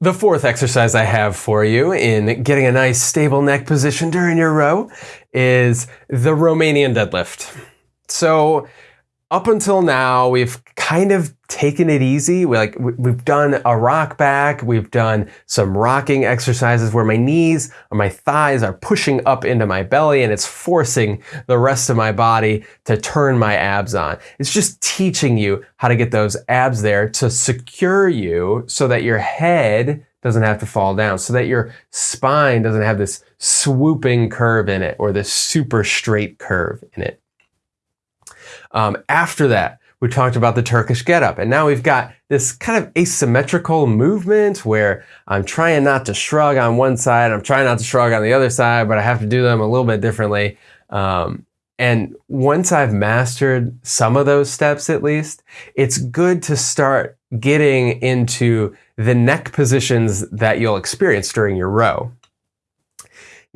The fourth exercise I have for you in getting a nice stable neck position during your row is the Romanian deadlift. So up until now, we've kind of taken it easy. We like we've done a rock back, we've done some rocking exercises where my knees or my thighs are pushing up into my belly and it's forcing the rest of my body to turn my abs on. It's just teaching you how to get those abs there to secure you so that your head doesn't have to fall down, so that your spine doesn't have this swooping curve in it or this super straight curve in it. Um, after that, we talked about the Turkish getup, and now we've got this kind of asymmetrical movement where I'm trying not to shrug on one side, I'm trying not to shrug on the other side, but I have to do them a little bit differently. Um, and once I've mastered some of those steps at least, it's good to start getting into the neck positions that you'll experience during your row.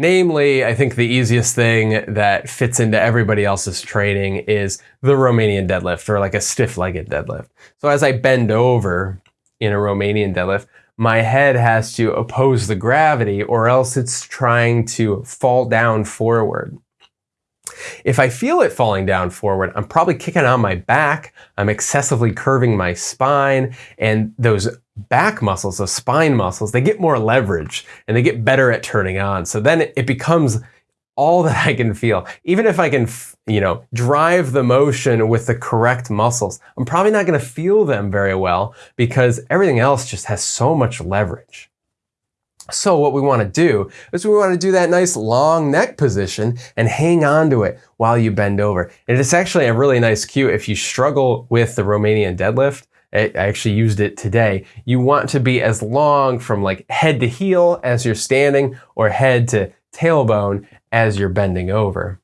Namely, I think the easiest thing that fits into everybody else's training is the Romanian deadlift or like a stiff legged deadlift. So as I bend over in a Romanian deadlift, my head has to oppose the gravity or else it's trying to fall down forward. If I feel it falling down forward, I'm probably kicking on my back, I'm excessively curving my spine, and those back muscles, those spine muscles, they get more leverage and they get better at turning on. So then it becomes all that I can feel. Even if I can, you know, drive the motion with the correct muscles, I'm probably not going to feel them very well because everything else just has so much leverage. So what we want to do is we want to do that nice long neck position and hang on to it while you bend over. And it's actually a really nice cue if you struggle with the Romanian deadlift. I actually used it today. You want to be as long from like head to heel as you're standing or head to tailbone as you're bending over.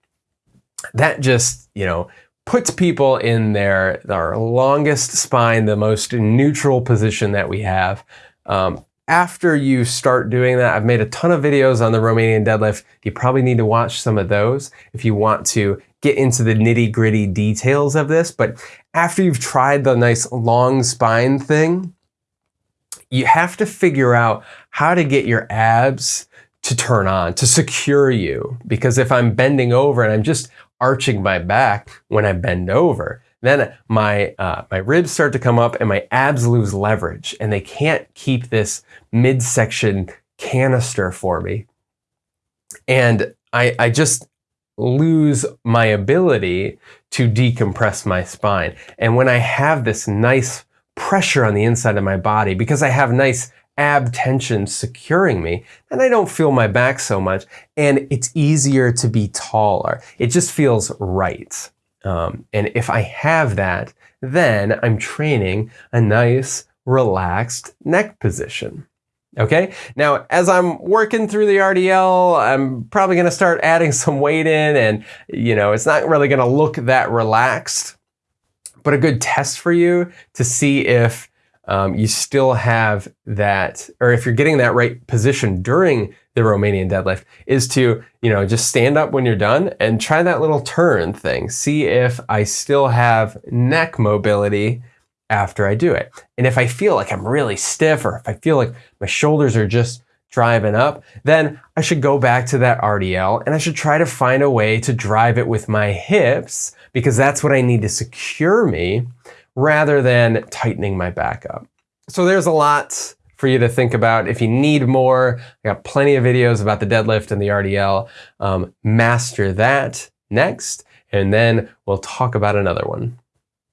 That just, you know, puts people in their, their longest spine, the most neutral position that we have. Um, after you start doing that, I've made a ton of videos on the Romanian deadlift. You probably need to watch some of those if you want to get into the nitty gritty details of this. But after you've tried the nice long spine thing, you have to figure out how to get your abs to turn on, to secure you. Because if I'm bending over and I'm just arching my back when I bend over, then my, uh, my ribs start to come up and my abs lose leverage and they can't keep this midsection canister for me. And I, I just lose my ability to decompress my spine. And when I have this nice pressure on the inside of my body, because I have nice ab tension securing me, then I don't feel my back so much. And it's easier to be taller. It just feels right. Um, and if I have that, then I'm training a nice, relaxed neck position. Okay, now as I'm working through the RDL, I'm probably gonna start adding some weight in and you know, it's not really gonna look that relaxed, but a good test for you to see if um, you still have that, or if you're getting that right position during the Romanian deadlift is to, you know, just stand up when you're done and try that little turn thing. See if I still have neck mobility after I do it. And if I feel like I'm really stiff or if I feel like my shoulders are just driving up, then I should go back to that RDL and I should try to find a way to drive it with my hips because that's what I need to secure me rather than tightening my back up. So there's a lot for you to think about. If you need more, I got plenty of videos about the deadlift and the RDL. Um, master that next, and then we'll talk about another one.